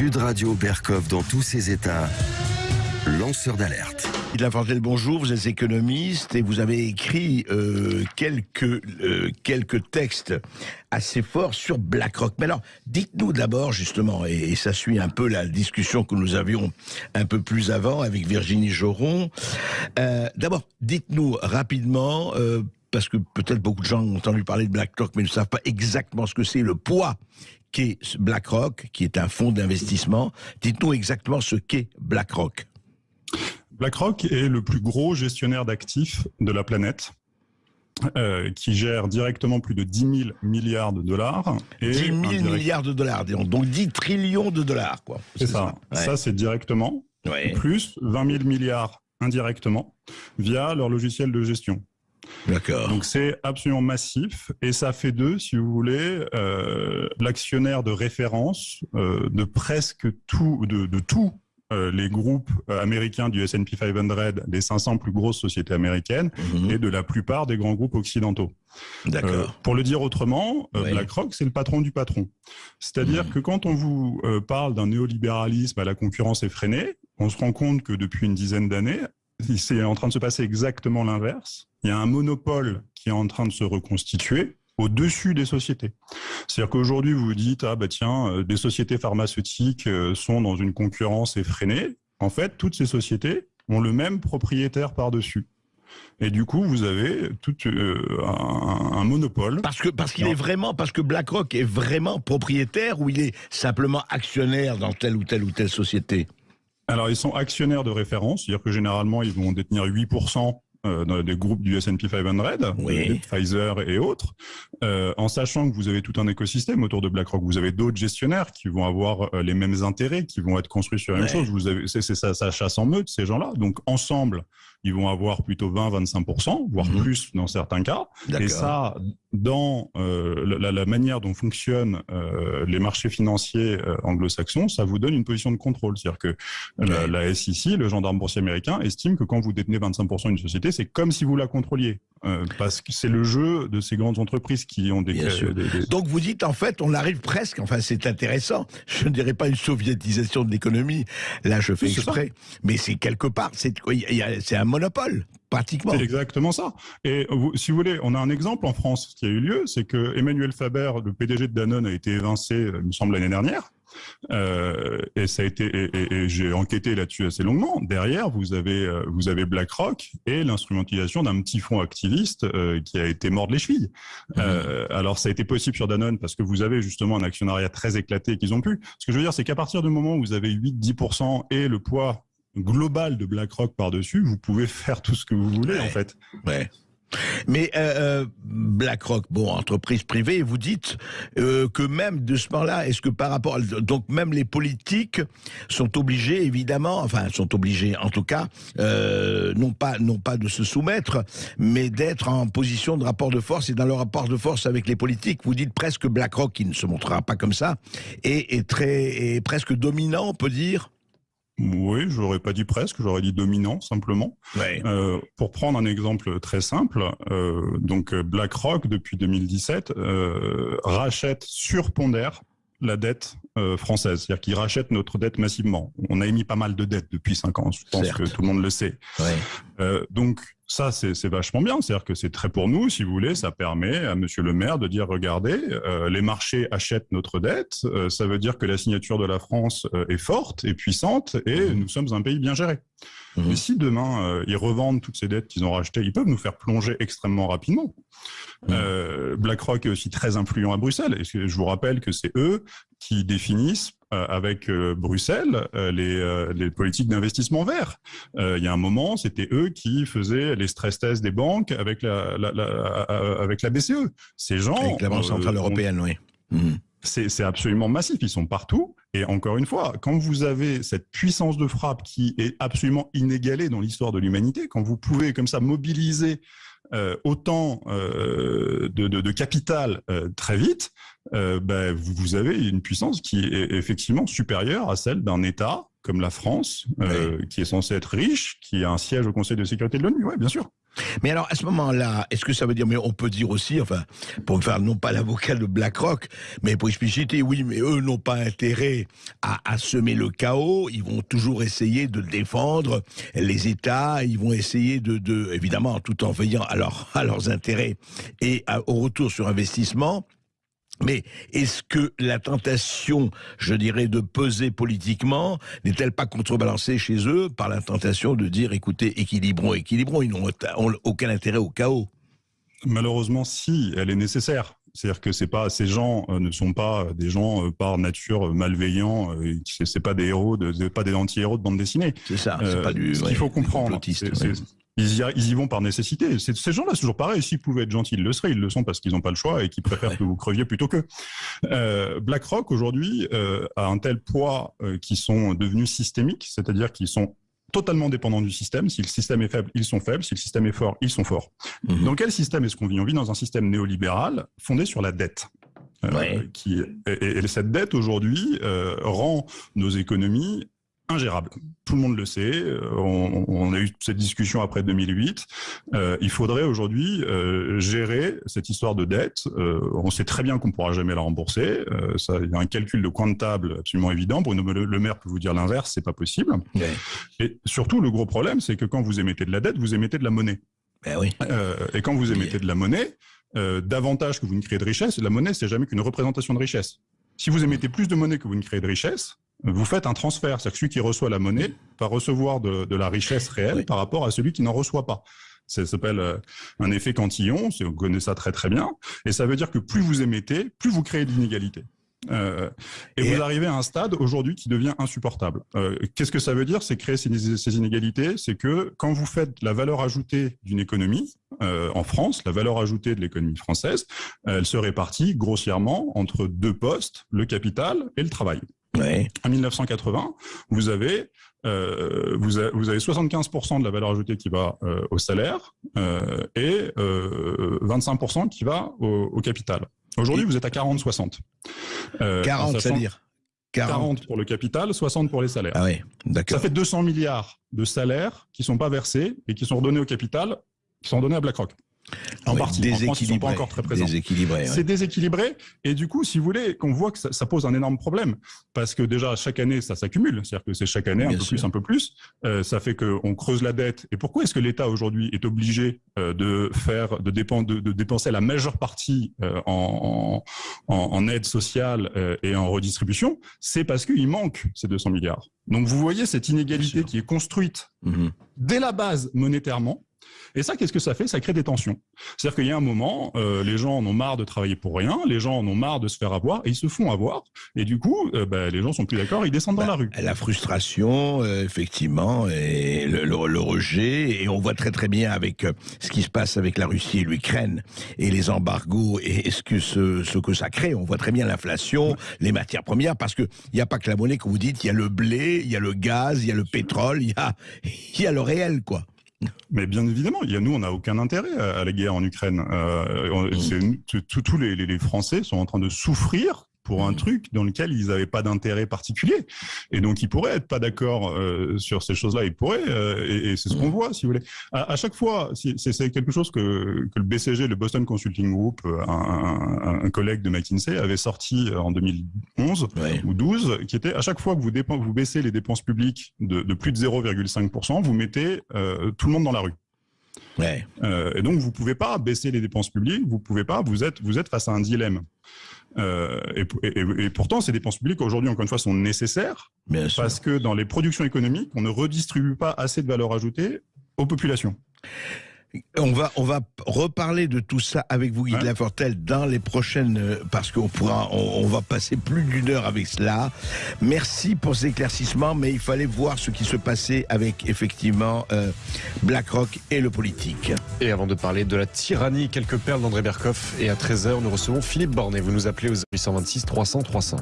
Sud Radio Berkov dans tous ses états, lanceur d'alerte. Il a le bonjour, vous êtes économiste et vous avez écrit euh, quelques, euh, quelques textes assez forts sur BlackRock. Mais alors, dites-nous d'abord justement, et, ça suit un peu la discussion que nous avions un peu plus avant avec Virginie Joron. Euh, d'abord, dites-nous rapidement, parce que peut-être beaucoup de gens ont entendu parler de BlackRock, mais ne savent pas exactement ce que c'est le poids qu'est BlackRock, qui est un fonds d'investissement. Dites-nous exactement ce qu'est BlackRock. BlackRock est le plus gros gestionnaire d'actifs de la planète. Euh, qui gère directement plus de 10 000 milliards de dollars. Et 10 000 milliards de dollars, donc 10 trillions de dollars. quoi. C'est ça. Ça, c'est directement. Plus 20 000 milliards indirectement via leur logiciel de gestion. D'accord. Donc c'est absolument massif et ça fait d'eux, si vous voulez, euh, l'actionnaire de référence euh, de presque tout, de, de tout euh, les groupes euh, américains du S&P 500, les 500 plus grosses sociétés américaines, mhm. et de la plupart des grands groupes occidentaux. D'accord. Euh, pour le dire autrement, BlackRock, c'est le patron du patron. C'est-à-dire mhm. que quand on vous parle d'un néolibéralisme à la concurrence effrénée, on se rend compte que depuis une dizaine d'années, c'est en train de se passer exactement l'inverse. Il y a un monopole qui est en train de se reconstituer au-dessus des sociétés. C'est-à-dire qu'aujourd'hui, vous vous dites, ah bah tiens, euh, des sociétés pharmaceutiques euh, sont dans une concurrence effrénée. En fait, toutes ces sociétés ont le même propriétaire par-dessus. Et du coup, vous avez tout euh, un, monopole. Parce que parce qu'il est vraiment parce que BlackRock est vraiment propriétaire ou il est simplement actionnaire dans telle ou telle ou telle société? Alors, ils sont actionnaires de référence, c'est-à-dire que généralement, ils vont détenir 8% euh, dans des groupes du S&P 500, Pfizer et autres, euh, en sachant que vous avez tout un écosystème autour de BlackRock. Vous avez d'autres gestionnaires qui vont avoir euh, les mêmes intérêts, qui vont être construits sur la même chose. Vous avez, c'est, ça, ça chasse en meute ces gens-là. Donc ensemble, ils vont avoir plutôt 20-25%, voire mhm. plus dans certains cas. Et ça, dans euh, la, la, manière dont fonctionnent euh, les marchés financiers euh, anglo-saxons, ça vous donne une position de contrôle. C'est-à-dire que la, la, SEC, le gendarme boursier américain, estime que quand vous détenez 25% d'une société, c'est comme si vous la contrôliez. Euh, parce que c'est le jeu de ces grandes entreprises qui ont des, des, Donc vous dites en fait, on arrive presque, enfin c'est intéressant, je ne dirais pas une soviétisation de l'économie, là je fais exprès, mais c'est quelque part, c'est un monopole, pratiquement. C'est exactement ça. Et vous, si vous voulez, on a un exemple en France qui a eu lieu, c'est que Emmanuel Faber, le PDG de Danone, a été évincé, il me semble, l'année dernière. Euh, et ça a été, et, j'ai enquêté là-dessus assez longuement. Derrière, vous avez, euh, vous avez BlackRock et l'instrumentalisation d'un petit fonds activiste euh, qui a été mort de les chevilles. Mmh. alors, ça a été possible sur Danone parce que vous avez justement un actionnariat très éclaté qu'ils ont pu. Ce que je veux dire, c'est qu'à partir du moment où vous avez 8-10% et le poids global de BlackRock par-dessus, vous pouvez faire tout ce que vous voulez, en fait. Ouais. Mais euh, euh, BlackRock, bon, entreprise privée, vous dites euh, que même de ce moment-là, est-ce que par rapport, à, donc même les politiques sont obligés, évidemment, enfin sont obligés, en tout cas, euh, non pas non pas de se soumettre, mais d'être en position de rapport de force et dans le rapport de force avec les politiques. Vous dites presque BlackRock, qui ne se montrera pas comme ça, et est très est presque dominant, on peut dire. Oui, j'aurais pas dit presque, j'aurais dit dominant simplement. Euh, pour prendre un exemple très simple, euh, donc BlackRock depuis 2017 euh, rachète sur pondère la dette euh, française, c'est-à-dire qu'il rachète notre dette massivement. On a émis pas mal de dettes depuis cinq ans, je pense que tout le monde le sait. Euh, donc ça, c'est vachement bien, c'est-à-dire que c'est très pour nous, si vous voulez, ça permet à Monsieur le maire de dire, regardez, euh, les marchés achètent notre dette, ça veut dire que la signature de la France est forte et puissante, et mmh. nous sommes un pays bien géré. Mmh. Mais si demain, ils revendent toutes ces dettes qu'ils ont rachetées, ils peuvent nous faire plonger extrêmement rapidement. Mmh. BlackRock est aussi très influent à Bruxelles, et je vous rappelle que c'est eux qui définissent euh, avec euh, Bruxelles euh, les, les, politiques d'investissement vert. il y a un moment, c'était eux qui faisaient les stress tests des banques avec la, la, la avec la BCE. Ces gens, avec la Banque centrale européenne, oui. Mmh. C'est absolument massif, ils sont partout. Et encore une fois, quand vous avez cette puissance de frappe qui est absolument inégalée dans l'histoire de l'humanité, quand vous pouvez comme ça mobiliser euh, autant euh, de, de, de, capital euh, très vite, ben, vous, avez une puissance qui est effectivement supérieure à celle d'un État comme la France, qui est censé être riche, qui a un siège au Conseil de sécurité de l'ONU. Oui, bien sûr. Mais alors, à ce moment-là, est-ce que ça veut dire, mais on peut dire aussi, enfin, pour faire non pas l'avocat de BlackRock, mais pour expliciter, oui, mais eux n'ont pas intérêt à, à, semer le chaos, ils vont toujours essayer de défendre les États, ils vont essayer de, de évidemment, tout en veillant à, à leurs intérêts et au retour sur investissement, mais est-ce que la tentation, je dirais, de peser politiquement n'est-elle pas contrebalancée chez eux par la tentation de dire, écoutez, équilibrons, équilibrons, ils n'ont aucun intérêt au chaos? Malheureusement, si, elle est nécessaire. C'est-à-dire que c'est pas ces gens euh, ne sont pas des gens euh, par nature malveillants. Euh, c'est pas des héros, de, pas des anti-héros de bande dessinée. C'est ça. c'est pas du. Ce qu'il faut comprendre, ils y, vont par nécessité. Ces gens-là, c'est toujours pareil. S'ils pouvaient être gentils, ils le seraient. Ils le sont parce qu'ils n'ont pas le choix et qu'ils préfèrent que vous creviez plutôt que. Euh, BlackRock, aujourd'hui, euh, a un tel poids euh, qu'ils sont devenus systémiques, c'est-à-dire qu'ils sont totalement dépendants du système. Si le système est faible, ils sont faibles. Si le système est fort, ils sont forts. Mhm. Dans quel système est-ce qu'on vit? On vit dans un système néolibéral fondé sur la dette. qui, et, cette dette aujourd'hui rend nos économies ingérable. Tout le monde le sait. Euh, on, a eu cette discussion après 2008. Euh, il faudrait aujourd'hui euh, gérer cette histoire de dette. on sait très bien qu'on pourra jamais la rembourser. ça, il y a un calcul de coin de table absolument évident. Bruno Le, Maire peut vous dire l'inverse, c'est pas possible. Et surtout, le gros problème, c'est que quand vous émettez de la dette, vous émettez de la monnaie. Ben oui. et quand vous émettez de la monnaie, davantage que vous ne créez de richesse, la monnaie, c'est jamais qu'une représentation de richesse. Si vous émettez plus de monnaie que vous ne créez de richesse, vous faites un transfert. C'est-à-dire que celui qui reçoit la monnaie va recevoir de, la richesse réelle par rapport à celui qui n'en reçoit pas. Ça s'appelle euh, un effet cantillon, vous connaissez ça très très bien. Et ça veut dire que plus vous émettez, plus vous créez de l'inégalité. Euh, et, vous arrivez à un stade aujourd'hui qui devient insupportable. Euh, qu'est-ce que ça veut dire C'est créer ces, ces inégalités? C'est que quand vous faites la valeur ajoutée d'une économie en France, la valeur ajoutée de l'économie française, elle se répartit grossièrement entre deux postes, le capital et le travail. En 1980, vous avez euh, vous, vous, avez 75% de la valeur ajoutée qui va euh, au salaire euh, et 25% qui va au, capital. Aujourd'hui, vous êtes à 40-60. 40, c'est-à-dire 40. pour le capital, 60 pour les salaires. Ah oui, d'accord. Ça fait 200 milliards de salaires qui sont pas versés et qui sont redonnés au capital, qui sont donnés à BlackRock. En partie, en pas encore très présents. C'est déséquilibré. Et du coup, si vous voulez, qu'on voit que ça, pose un énorme problème. Parce que déjà, chaque année, ça s'accumule. C'est-à-dire que c'est chaque année un peu plus, un peu plus. Euh, ça fait qu'on creuse la dette. Et pourquoi est-ce que l'État aujourd'hui est obligé euh, de faire, de, de, dépenser la majeure partie euh, en, en, aide sociale et en redistribution? C'est parce qu'il manque ces 200 milliards. Donc vous voyez cette inégalité qui est construite mm-hmm. dès la base monétairement et ça, qu'est-ce que ça fait? Ça crée des tensions. C'est-à-dire qu'il y a un moment, euh, les gens en ont marre de travailler pour rien, les gens en ont marre de se faire avoir, et ils se font avoir. Et du coup, euh, bah, les gens sont plus d'accord, ils descendent dans la bah, rue. La frustration, euh, effectivement, et le, rejet, et on voit très très bien avec ce qui se passe avec la Russie et l'Ukraine, et les embargos, et ce que, ce, que ça crée. On voit très bien l'inflation, les matières premières, parce qu'il n'y a pas que la monnaie, comme vous dites, il y a le blé, il y a le gaz, il y a le pétrole, il y a, il y a le réel, quoi. Mais bien évidemment, il y a, nous, on n'a aucun intérêt à, la guerre en Ukraine. Euh, mm. Tous les, les, Français sont en train de souffrir pour un mm. truc dans lequel ils n'avaient pas d'intérêt particulier. Et donc, ils pourraient être pas d'accord euh, sur ces choses-là. Ils pourraient, euh, et, c'est ce qu'on mm. voit, si vous voulez. À, chaque fois, c'est quelque chose que, que, le BCG, le Boston Consulting Group, euh, un, un, collègue de McKinsey, avait sorti en 2011 ou 12, qui était à chaque fois que vous, vous baissez les dépenses publiques de, de plus de 0,5%, vous mettez tout le monde dans la rue. Ouais. et donc, vous pouvez pas baisser les dépenses publiques, vous pouvez pas, vous êtes, vous êtes face à un dilemme. Euh, et, et, pourtant, ces dépenses publiques, aujourd'hui, encore une fois, sont nécessaires parce que dans les productions économiques, on ne redistribue pas assez de valeur ajoutée aux populations. On va, on va reparler de tout ça avec vous, Guy Lafortelle, dans les prochaines, euh, parce qu'on pourra, on, va passer plus d'une heure avec cela. Merci pour ces éclaircissements, mais il fallait voir ce qui se passait avec, effectivement, euh, BlackRock et le politique. Et avant de parler de la tyrannie, quelques perles d'André Berkoff. Et à 13h, nous recevons Philippe Bornet. Vous nous appelez aux 826 300 300.